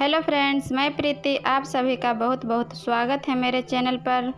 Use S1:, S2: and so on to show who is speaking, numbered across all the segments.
S1: Hello friends, मैं प्रीति, आप सभी का बहुत बहुत स्वागत है मेरे चैनल पर।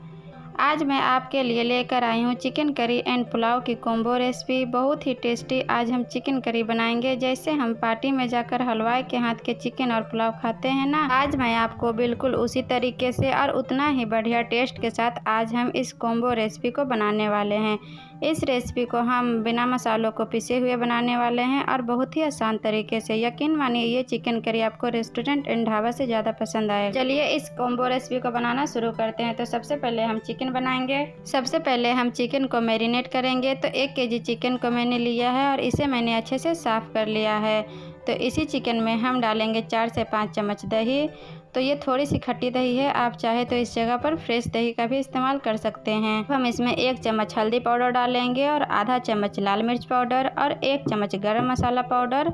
S1: आज मैं आपके लिए लेकर आई हूँ चिकन करी एंड पुलाव की कॉम्बो रेसिपी बहुत ही टेस्टी आज हम चिकन करी बनाएँगे, जैसे हम पार्टी में जाकर हलवाई के हाथ के चिकन और पुलाव खाते हैं ना। आज मैं आपको बिल्कुल उसी तरीके से और उतना ही बढ़िया टेस्ट के साथ आज हम इस कॉम्बो रेसिपी को बनाने वाले हैं। इस रेसिपी को हम बिना मसालों को पिसे हुए बनाने वाले हैं और बहुत ही आसान तरीके से। यकीन मानिए, ये चिकन करी आपको रेस्टोरेंट एंड ढाबा से ज़्यादा पसंद आएगा चलिए इस कॉम्बो रेसिपी को बनाना शुरू करते हैं। तो सबसे पहले हम चिकन बनाएँगे। सबसे पहले हम चिकन को मैरिनेट करेंगे। तो एक के चिकन को मैंने लिया है और इसे मैंने अच्छे से साफ़ कर लिया है। तो इसी चिकन में हम डालेंगे चार से पाँच चम्मच दही। तो ये थोड़ी सी खट्टी दही है, आप चाहे तो इस जगह पर फ्रेश दही का भी इस्तेमाल कर सकते हैं। हम इसमें एक चम्मच हल्दी पाउडर डालेंगे और आधा चम्मच लाल मिर्च पाउडर और एक चम्मच गर्म मसाला पाउडर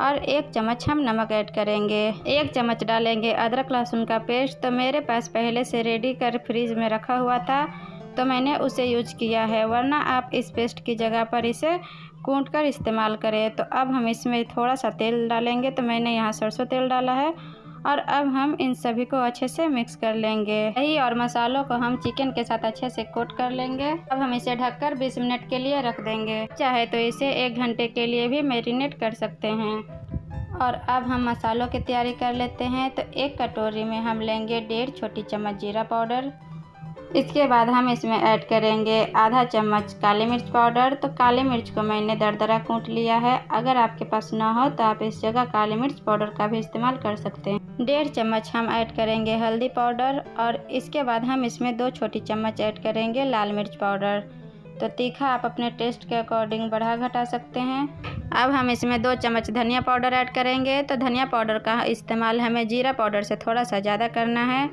S1: और एक चम्मच हम नमक ऐड करेंगे। एक चम्मच डालेंगे अदरक लहसुन का पेस्ट। तो मेरे पास पहले से रेडी कर फ्रीज में रखा हुआ था तो मैंने उसे यूज़ किया है, वरना आप इस पेस्ट की जगह पर इसे कूट कर इस्तेमाल करें। तो अब हम इसमें थोड़ा सा तेल डालेंगे। तो मैंने यहाँ सरसों तेल डाला है और अब हम इन सभी को अच्छे से मिक्स कर लेंगे। दही और मसालों को हम चिकन के साथ अच्छे से कोट कर लेंगे। अब हम इसे ढककर 20 मिनट के लिए रख देंगे। चाहे तो इसे एक घंटे के लिए भी मैरिनेट कर सकते हैं। और अब हम मसालों की तैयारी कर लेते हैं। तो एक कटोरी में हम लेंगे डेढ़ छोटी चम्मच जीरा पाउडर। इसके बाद हम इसमें ऐड करेंगे आधा चम्मच काली मिर्च पाउडर। तो काली मिर्च को मैंने दरदरा कूट लिया है। अगर आपके पास ना हो तो आप इस जगह काली मिर्च पाउडर का भी इस्तेमाल कर सकते हैं। डेढ़ चम्मच हम ऐड करेंगे हल्दी पाउडर और इसके बाद हम इसमें दो छोटी चम्मच ऐड करेंगे लाल मिर्च पाउडर। तो तीखा आप अपने टेस्ट के अकॉर्डिंग बढ़ा घटा सकते हैं। अब हम इसमें दो चम्मच धनिया पाउडर ऐड करेंगे। तो धनिया पाउडर का इस्तेमाल हमें जीरा पाउडर से थोड़ा सा ज़्यादा करना है।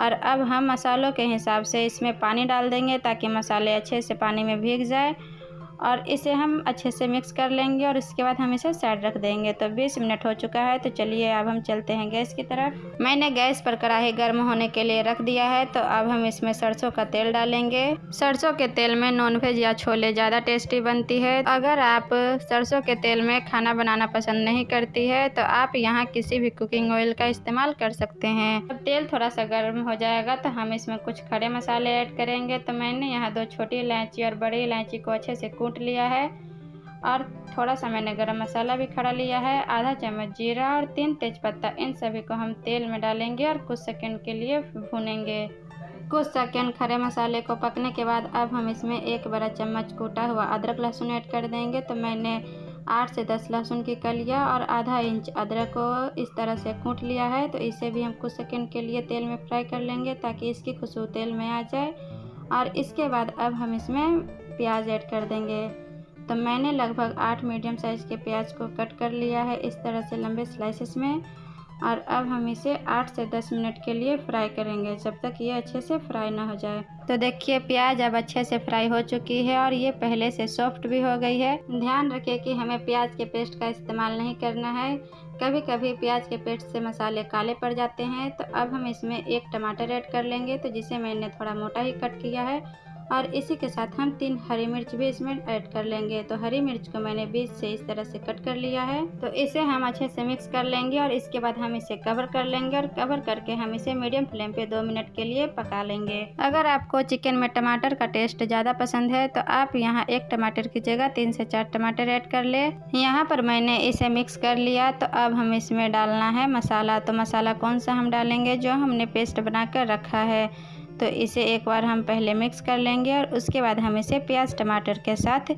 S1: और अब हम मसालों के हिसाब से इसमें पानी डाल देंगे ताकि मसाले अच्छे से पानी में भीग जाए। और इसे हम अच्छे से मिक्स कर लेंगे और इसके बाद हम इसे साइड रख देंगे। तो 20 मिनट हो चुका है तो चलिए अब हम चलते हैं गैस की तरफ़। मैंने गैस पर कढ़ाई गर्म होने के लिए रख दिया है तो अब हम इसमें सरसों का तेल डालेंगे। सरसों के तेल में नॉनवेज या छोले ज़्यादा टेस्टी बनती है। अगर आप सरसों के तेल में खाना बनाना पसंद नहीं करती है तो आप यहाँ किसी भी कुकिंग ऑयल का इस्तेमाल कर सकते हैं। जब तेल थोड़ा सा गर्म हो जाएगा तो हम इसमें कुछ खड़े मसाले ऐड करेंगे। तो मैंने यहाँ दो छोटी इलायची और बड़ी इलायची को अच्छे से कूट लिया है और थोड़ा सा मैंने गरम मसाला भी खड़ा लिया है, आधा चम्मच जीरा और तीन तेज़पत्ता, इन सभी को हम तेल में डालेंगे और कुछ सेकंड के लिए भूनेंगे। कुछ सेकंड खड़े मसाले को पकने के बाद अब हम इसमें एक बड़ा चम्मच कूटा हुआ अदरक लहसुन ऐड कर देंगे। तो मैंने आठ से दस लहसुन की कलिया और आधा इंच अदरक को इस तरह से कूट लिया है। तो इसे भी हम कुछ सेकंड के लिए तेल में फ्राई कर लेंगे ताकि इसकी खुशबू तेल में आ जाए। और इसके बाद अब हम इसमें प्याज ऐड कर देंगे। तो मैंने लगभग आठ मीडियम साइज़ के प्याज को कट कर लिया है इस तरह से लंबे स्लाइसेस में। और अब हम इसे आठ से दस मिनट के लिए फ्राई करेंगे जब तक ये अच्छे से फ्राई ना हो जाए। तो देखिए प्याज अब अच्छे से फ्राई हो चुकी है और ये पहले से सॉफ्ट भी हो गई है। ध्यान रखिए कि हमें प्याज के पेस्ट का इस्तेमाल नहीं करना है। कभी कभी प्याज के पेस्ट से मसाले काले पड़ जाते हैं। तो अब हम इसमें एक टमाटर ऐड कर लेंगे। तो जिसे मैंने थोड़ा मोटा ही कट किया है। और इसी के साथ हम तीन हरी मिर्च भी इसमें ऐड कर लेंगे। तो हरी मिर्च को मैंने बीच से इस तरह से कट कर लिया है। तो इसे हम अच्छे से मिक्स कर लेंगे और इसके बाद हम इसे कवर कर लेंगे और कवर करके हम इसे मीडियम फ्लेम पे दो मिनट के लिए पका लेंगे। अगर आपको चिकन में टमाटर का टेस्ट ज़्यादा पसंद है तो आप यहाँ एक टमाटर की जगह तीन से चार टमाटर ऐड कर ले। यहाँ पर मैंने इसे मिक्स कर लिया तो अब हम इसमें डालना है मसाला। तो मसाला कौन सा हम डालेंगे? जो हमने पेस्ट बना कर रखा है। तो इसे एक बार हम पहले मिक्स कर लेंगे और उसके बाद हम इसे प्याज टमाटर के साथ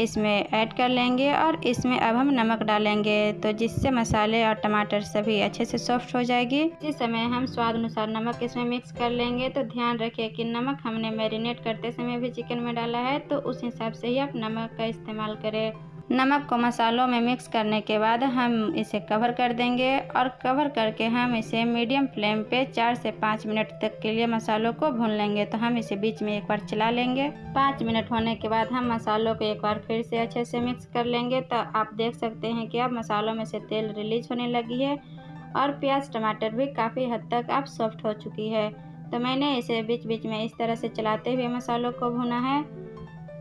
S1: इसमें ऐड कर लेंगे और इसमें अब हम नमक डालेंगे। तो जिससे मसाले और टमाटर सभी अच्छे से सॉफ्ट हो जाएगी। इस समय हम स्वाद अनुसार नमक इसमें मिक्स कर लेंगे। तो ध्यान रखिए कि नमक हमने मैरिनेट करते समय भी चिकन में डाला है तो उस हिसाब से ही आप नमक का इस्तेमाल करें। नमक को मसालों में मिक्स करने के बाद हम इसे कवर कर देंगे और कवर करके हम इसे मीडियम फ्लेम पे चार से पाँच मिनट तक के लिए मसालों को भून लेंगे। तो हम इसे बीच में एक बार चला लेंगे। पाँच मिनट होने के बाद हम मसालों को एक बार फिर से अच्छे से मिक्स कर लेंगे। तो आप देख सकते हैं कि अब मसालों में से तेल रिलीज़ होने लगी है और प्याज, टमाटर भी काफ़ी हद तक अब सॉफ्ट हो चुकी है। तो मैंने इसे बीच बीच में इस तरह से चलाते हुए मसालों को भुना है।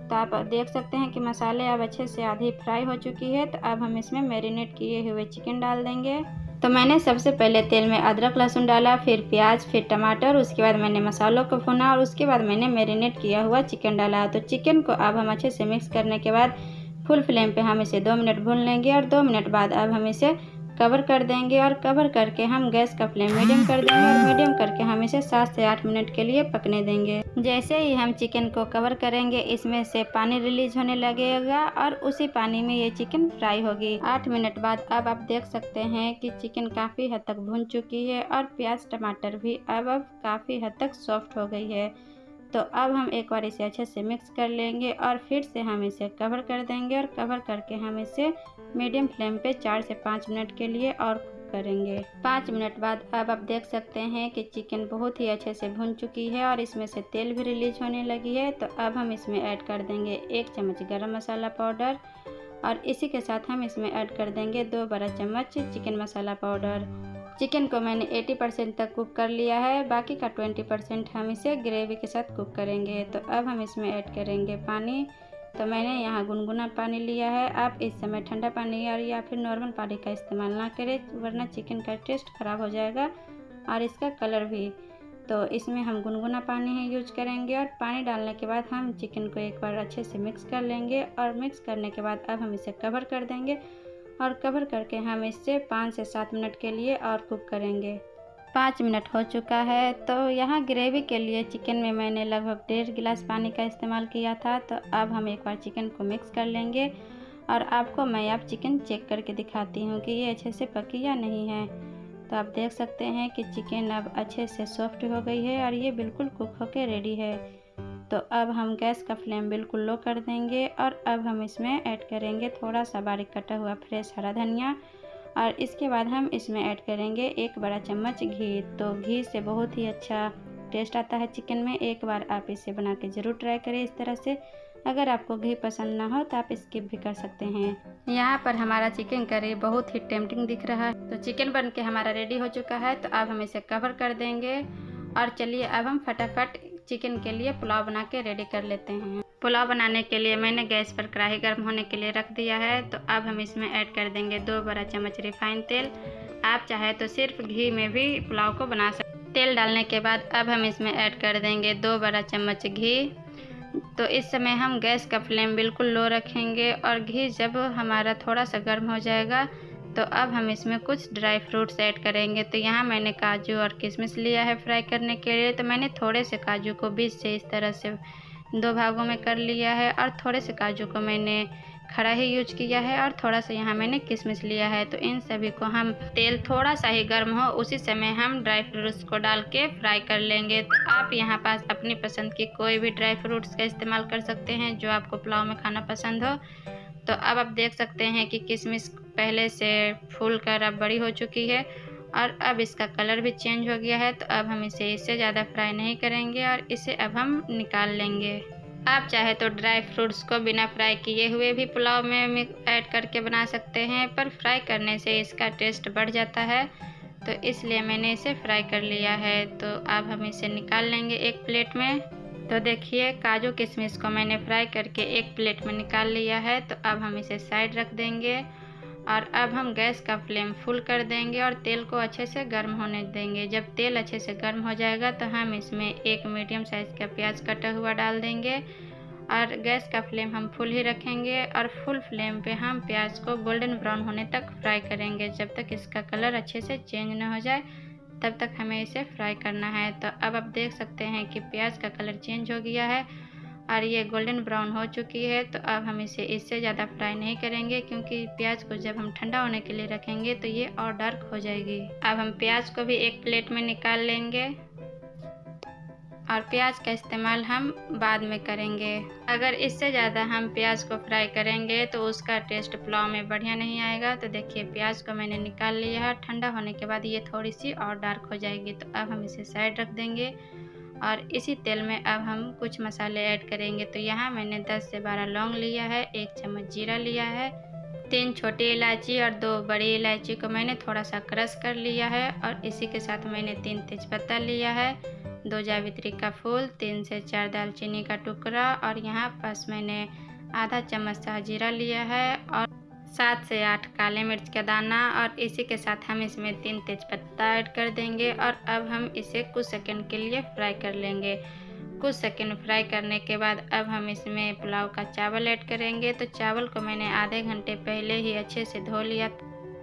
S1: तो आप देख सकते हैं कि मसाले अब अच्छे से आधी फ्राई हो चुकी है तो अब हम इसमें मैरिनेट किए हुए चिकन डाल देंगे। तो मैंने सबसे पहले तेल में अदरक लहसुन डाला, फिर प्याज, फिर टमाटर, उसके बाद मैंने मसालों को भुना और उसके बाद मैंने मैरिनेट किया हुआ चिकन डाला। तो चिकन को अब हम अच्छे से मिक्स करने के बाद फुल फ्लेम पे हम इसे दो मिनट भून लेंगे और दो मिनट बाद अब हम इसे कवर कर देंगे और कवर करके हम गैस का फ्लेम मीडियम कर देंगे और मीडियम करके हम इसे सात से आठ मिनट के लिए पकने देंगे। जैसे ही हम चिकन को कवर करेंगे, इसमें से पानी रिलीज़ होने लगेगा और उसी पानी में ये चिकन फ्राई होगी। आठ मिनट बाद अब आप देख सकते हैं कि चिकन काफ़ी हद तक भून चुकी है और प्याज, टमाटर भी अब अब काफ़ी हद तक सॉफ्ट हो गई है। तो अब हम एक बार इसे अच्छे से मिक्स कर लेंगे और फिर से हम इसे कवर कर देंगे और कवर करके हम इसे मीडियम फ्लेम पे चार से पाँच मिनट के लिए और कुक करेंगे। पाँच मिनट बाद अब आप देख सकते हैं कि चिकन बहुत ही अच्छे से भुन चुकी है और इसमें से तेल भी रिलीज़ होने लगी है। तो अब हम इसमें ऐड कर देंगे एक चम्मच गरम मसाला पाउडर और इसी के साथ हम इसमें ऐड कर देंगे दो बड़ा चम्मच चिकन मसाला पाउडर चिकन को मैंने 80 परसेंट तक कुक कर लिया है, बाकी का 20 परसेंट हम इसे ग्रेवी के साथ कुक करेंगे। तो अब हम इसमें ऐड करेंगे पानी। तो मैंने यहाँ गुनगुना पानी लिया है। आप इस समय ठंडा पानी और या फिर नॉर्मल पानी का इस्तेमाल ना करें, वरना चिकन का टेस्ट ख़राब हो जाएगा और इसका कलर भी। तो इसमें हम गुनगुना पानी ही यूज़ करेंगे और पानी डालने के बाद हम चिकन को एक बार अच्छे से मिक्स कर लेंगे और मिक्स करने के बाद अब हम इसे कवर कर देंगे। और कवर करके हम इससे पाँच से सात मिनट के लिए और कुक करेंगे। पाँच मिनट हो चुका है तो यहाँ ग्रेवी के लिए चिकन में मैंने लगभग डेढ़ गिलास पानी का इस्तेमाल किया था तो अब हम एक बार चिकन को मिक्स कर लेंगे। और आपको मैं अब चिकन चेक करके दिखाती हूँ कि ये अच्छे से पकी या नहीं है। तो आप देख सकते हैं कि चिकन अब अच्छे से सॉफ्ट हो गई है और ये बिल्कुल कुक होकर रेडी है। तो अब हम गैस का फ्लेम बिल्कुल लो कर देंगे और अब हम इसमें ऐड करेंगे थोड़ा सा बारीक कटा हुआ फ्रेश हरा धनिया। और इसके बाद हम इसमें ऐड करेंगे एक बड़ा चम्मच घी। तो घी से बहुत ही अच्छा टेस्ट आता है चिकन में। एक बार आप इसे बना के ज़रूर ट्राई करें इस तरह से। अगर आपको घी पसंद ना हो तो आप स्किप भी कर सकते हैं। यहाँ पर हमारा चिकन करी बहुत ही टेम्पटिंग दिख रहा है। तो चिकन बन के हमारा रेडी हो चुका है। तो अब हम इसे कवर कर देंगे। और चलिए अब हम फटाफट चिकन के लिए पुलाव बना के रेडी कर लेते हैं। पुलाव बनाने के लिए मैंने गैस पर कढ़ाई गर्म होने के लिए रख दिया है। तो अब हम इसमें ऐड कर देंगे दो बड़ा चम्मच रिफाइंड तेल। आप चाहे तो सिर्फ़ घी में भी पुलाव को बना सकते तेल डालने के बाद अब हम इसमें ऐड कर देंगे दो बड़ा चम्मच घी। तो इस समय हम गैस का फ्लेम बिल्कुल लो रखेंगे और घी जब हमारा थोड़ा सा गर्म हो जाएगा तो अब हम इसमें कुछ ड्राई फ्रूट्स ऐड करेंगे। तो यहाँ मैंने काजू और किशमिश लिया है फ्राई करने के लिए। तो मैंने थोड़े से काजू को बीच से इस तरह से दो भागों में कर लिया है और थोड़े से काजू को मैंने खड़ा ही यूज़ किया है और थोड़ा सा यहाँ मैंने किशमिश लिया है। तो इन सभी को हम तेल थोड़ा सा ही गर्म हो, उसी समय हम ड्राई फ्रूट्स को डाल के फ्राई कर लेंगे। तो आप यहाँ पास अपनी पसंद की कोई भी ड्राई फ्रूट्स का इस्तेमाल कर सकते हैं जो आपको पुलाव में खाना पसंद हो। तो अब आप देख सकते हैं कि किशमिश पहले से फूल कर अब बड़ी हो चुकी है और अब इसका कलर भी चेंज हो गया है तो अब हम इसे इससे ज़्यादा फ्राई नहीं करेंगे और इसे अब हम निकाल लेंगे। आप चाहे तो ड्राई फ्रूट्स को बिना फ्राई किए हुए भी पुलाव में ऐड करके बना सकते हैं, पर फ्राई करने से इसका टेस्ट बढ़ जाता है तो इसलिए मैंने इसे फ्राई कर लिया है। तो अब हम इसे निकाल लेंगे एक प्लेट में। तो देखिए, काजू किशमिश को मैंने फ्राई करके एक प्लेट में निकाल लिया है तो अब हम इसे साइड रख देंगे। और अब हम गैस का फ्लेम फुल कर देंगे और तेल को अच्छे से गर्म होने देंगे। जब तेल अच्छे से गर्म हो जाएगा तो हम इसमें एक मीडियम साइज़ का प्याज कटा हुआ डाल देंगे और गैस का फ्लेम हम फुल ही रखेंगे और फुल फ्लेम पे हम प्याज को गोल्डन ब्राउन होने तक फ्राई करेंगे। जब तक इसका कलर अच्छे से चेंज ना हो जाए, तब तक हमें इसे फ्राई करना है। तो अब आप देख सकते हैं कि प्याज का कलर चेंज हो गया है और ये गोल्डन ब्राउन हो चुकी है तो अब हम इसे इससे ज़्यादा फ्राई नहीं करेंगे, क्योंकि प्याज को जब हम ठंडा होने के लिए रखेंगे तो ये और डार्क हो जाएगी। अब हम प्याज को भी एक प्लेट में निकाल लेंगे, और प्याज का इस्तेमाल हम बाद में करेंगे। अगर इससे ज़्यादा हम प्याज को फ्राई करेंगे तो उसका टेस्ट पुलाव में बढ़िया नहीं आएगा। तो देखिए, प्याज को मैंने निकाल लिया है, ठंडा होने के बाद ये थोड़ी सी और डार्क हो जाएगी। तो अब हम इसे साइड रख देंगे। और इसी तेल में अब हम कुछ मसाले ऐड करेंगे। तो यहाँ मैंने 10 से 12 लौंग लिया है, एक चम्मच जीरा लिया है, तीन छोटी इलायची और दो बड़ी इलायची को मैंने थोड़ा सा क्रश कर लिया है और इसी के साथ मैंने तीन तेज़पत्ता लिया है, दो जावित्री का फूल, तीन से चार दालचीनी का टुकड़ा और यहाँ पास मैंने आधा चम्मच जीरा लिया है और सात से आठ काले मिर्च का दाना और इसी के साथ हम इसमें तीन तेज़पत्ता ऐड कर देंगे और अब हम इसे कुछ सेकंड के लिए फ्राई कर लेंगे। कुछ सेकंड फ्राई करने के बाद अब हम इसमें पुलाव का चावल ऐड करेंगे। तो चावल को मैंने आधे घंटे पहले ही अच्छे से धो लिया।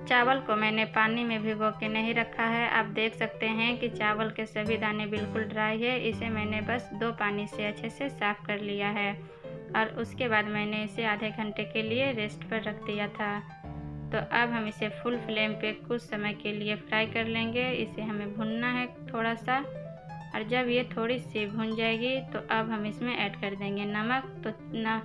S1: चावल को मैंने पानी में भिगो के नहीं रखा है। आप देख सकते हैं कि चावल के सभी दाने बिल्कुल ड्राई है। इसे मैंने बस दो पानी से अच्छे से साफ़ कर लिया है। और उसके बाद मैंने इसे आधे घंटे के लिए रेस्ट पर रख दिया था। तो अब हम इसे फुल फ्लेम पे कुछ समय के लिए फ्राई कर लेंगे। इसे हमें भुनना है थोड़ा सा और जब ये थोड़ी सी भुन जाएगी तो अब हम इसमें ऐड कर देंगे नमक। तो न,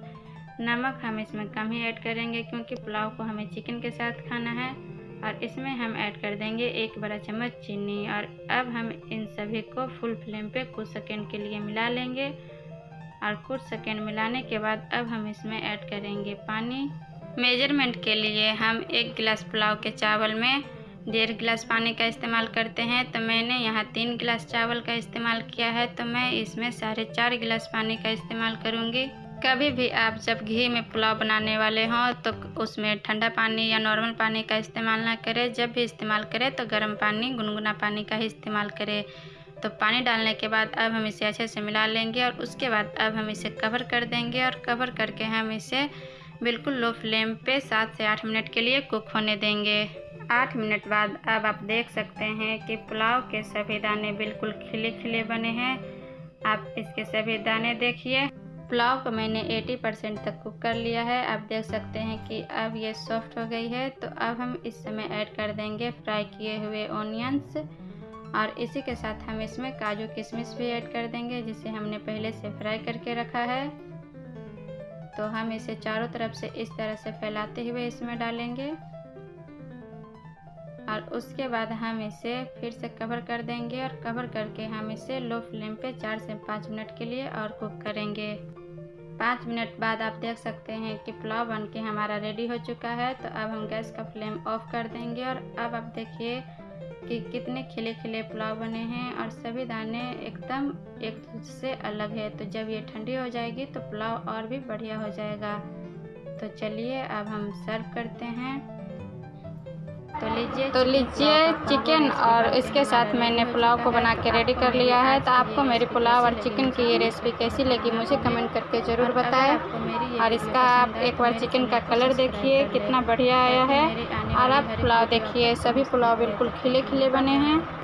S1: नमक हम इसमें कम ही ऐड करेंगे, क्योंकि पुलाव को हमें चिकन के साथ खाना है। और इसमें हम ऐड कर देंगे एक बड़ा चम्मच चीनी। और अब हम इन सभी को फुल फ्लेम पे कुछ सेकेंड के लिए मिला लेंगे। और कुछ सेकेंड मिलाने के बाद अब हम इसमें ऐड करेंगे पानी। मेज़रमेंट के लिए हम एक गिलास पुलाव के चावल में डेढ़ गिलास पानी का इस्तेमाल करते हैं। तो मैंने यहाँ तीन गिलास चावल का इस्तेमाल किया है तो मैं इसमें साढ़े चार गिलास पानी का इस्तेमाल करूँगी। कभी भी आप जब घी में पुलाव बनाने वाले हों तो उसमें ठंडा पानी या नॉर्मल पानी का इस्तेमाल ना करें। जब भी इस्तेमाल करें तो गर्म पानी, गुनगुना पानी का ही इस्तेमाल करें। तो पानी डालने के बाद अब हम इसे अच्छे से मिला लेंगे और उसके बाद अब हम इसे कवर कर देंगे और कवर करके हम इसे बिल्कुल लो फ्लेम पे सात से आठ मिनट के लिए कुक होने देंगे। आठ मिनट बाद अब आप देख सकते हैं कि पुलाव के सभी दाने बिल्कुल खिले खिले बने हैं। आप इसके सभी दाने देखिए। पुलाव को मैंने 80 परसेंट तक कुक कर लिया है। आप देख सकते हैं कि अब ये सॉफ्ट हो गई है। तो अब हम इस समय ऐड कर देंगे फ्राई किए हुए ऑनियंस और इसी के साथ हम इसमें काजू किशमिश भी ऐड कर देंगे, जिसे हमने पहले से फ्राई करके रखा है। तो हम इसे चारों तरफ़ से इस तरह से फैलाते हुए इसमें डालेंगे। और उसके बाद हम इसे फिर से कवर कर देंगे और कवर करके हम इसे लो फ्लेम पे चार से पाँच मिनट के लिए और कुक करेंगे। पाँच मिनट बाद आप देख सकते हैं कि पुलाव बन के हमारा रेडी हो चुका है। तो अब हम गैस का फ्लेम ऑफ़ कर देंगे और अब आप देखिए कि कितने खिले खिले पुलाव बने हैं और सभी दाने एकदम एक दूसरे से अलग है। तो जब ये ठंडी हो जाएगी तो पुलाव और भी बढ़िया हो जाएगा। तो चलिए अब हम सर्व करते हैं। तो लीजिए तो लीजिए चिकन और इसके साथ मैंने पुलाव को बना के रेडी कर लिया है। तो आपको मेरी पुलाव और चिकन की ये रेसिपी कैसी लगी मुझे कमेंट करके ज़रूर बताएँ। और इसका आप एक बार चिकन का कलर देखिए कितना बढ़िया आया है। और आप पुलाव देखिए सभी पुलाव बिल्कुल खिले खिले बने हैं।